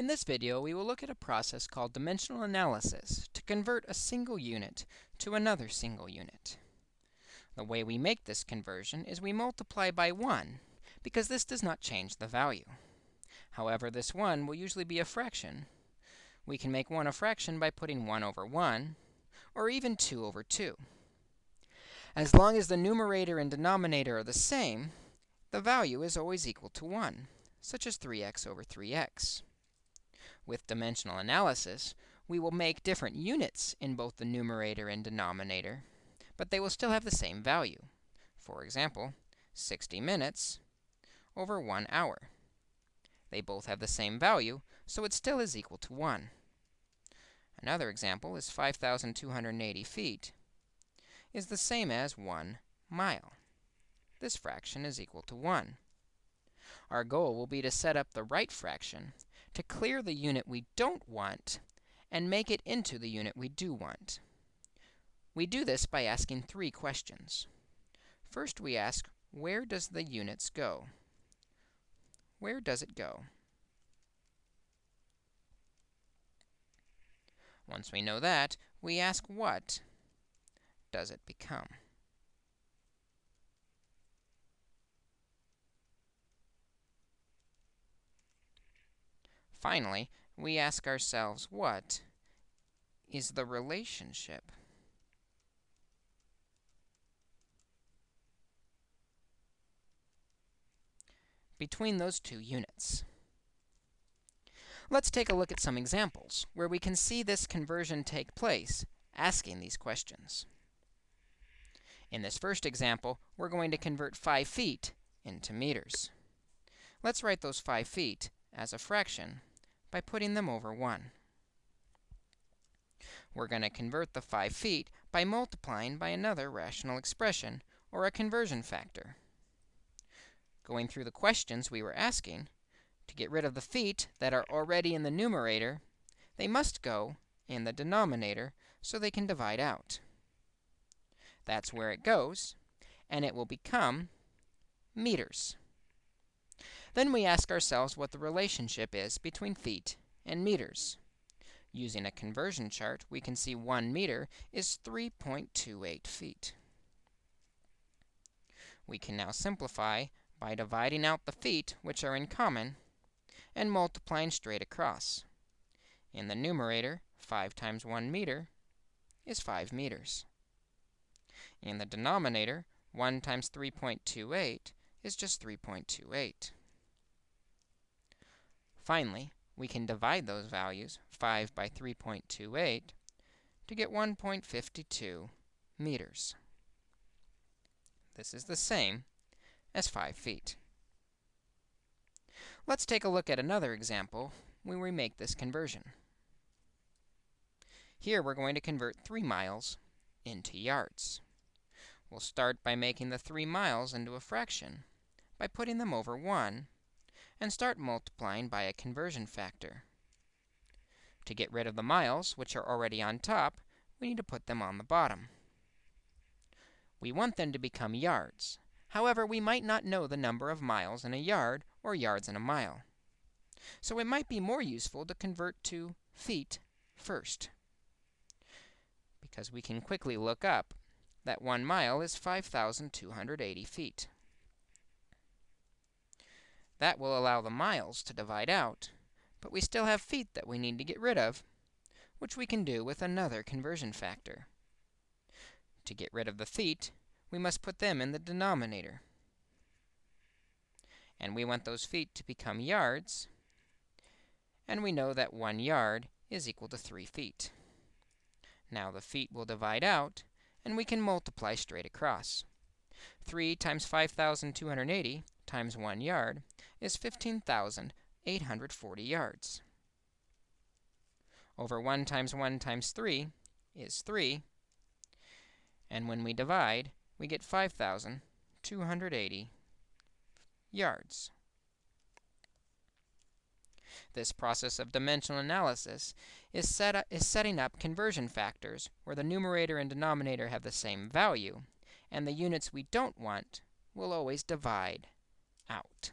In this video, we will look at a process called dimensional analysis to convert a single unit to another single unit. The way we make this conversion is we multiply by 1, because this does not change the value. However, this 1 will usually be a fraction. We can make 1 a fraction by putting 1 over 1, or even 2 over 2. As long as the numerator and denominator are the same, the value is always equal to 1, such as 3x over 3x. With dimensional analysis, we will make different units in both the numerator and denominator, but they will still have the same value. For example, 60 minutes over 1 hour. They both have the same value, so it still is equal to 1. Another example is 5,280 feet is the same as 1 mile. This fraction is equal to 1. Our goal will be to set up the right fraction to clear the unit we don't want and make it into the unit we do want. We do this by asking three questions. First, we ask, where does the units go? Where does it go? Once we know that, we ask what does it become? Finally, we ask ourselves, what is the relationship? between those two units. Let's take a look at some examples where we can see this conversion take place, asking these questions. In this first example, we're going to convert 5 feet into meters. Let's write those 5 feet as a fraction by putting them over 1. We're going to convert the 5 feet by multiplying by another rational expression, or a conversion factor. Going through the questions we were asking, to get rid of the feet that are already in the numerator, they must go in the denominator so they can divide out. That's where it goes, and it will become meters. Then we ask ourselves what the relationship is between feet and meters. Using a conversion chart, we can see 1 meter is 3.28 feet. We can now simplify by dividing out the feet, which are in common, and multiplying straight across. In the numerator, 5 times 1 meter is 5 meters. In the denominator, 1 times 3.28 is just 3.28. Finally, we can divide those values, 5 by 3.28, to get 1.52 meters. This is the same as 5 feet. Let's take a look at another example when we make this conversion. Here, we're going to convert 3 miles into yards. We'll start by making the 3 miles into a fraction by putting them over 1 and start multiplying by a conversion factor. To get rid of the miles, which are already on top, we need to put them on the bottom. We want them to become yards. However, we might not know the number of miles in a yard or yards in a mile. So it might be more useful to convert to feet first, because we can quickly look up that 1 mile is 5,280 feet. That will allow the miles to divide out, but we still have feet that we need to get rid of, which we can do with another conversion factor. To get rid of the feet, we must put them in the denominator. And we want those feet to become yards, and we know that 1 yard is equal to 3 feet. Now the feet will divide out, and we can multiply straight across. 3 times 5,280 times 1 yard is 15,840 yards. Over 1 times 1 times 3 is 3. And when we divide, we get 5,280 yards. This process of dimensional analysis is, set is setting up conversion factors where the numerator and denominator have the same value, and the units we don't want will always divide out.